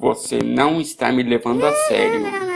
Você não está me levando a sério.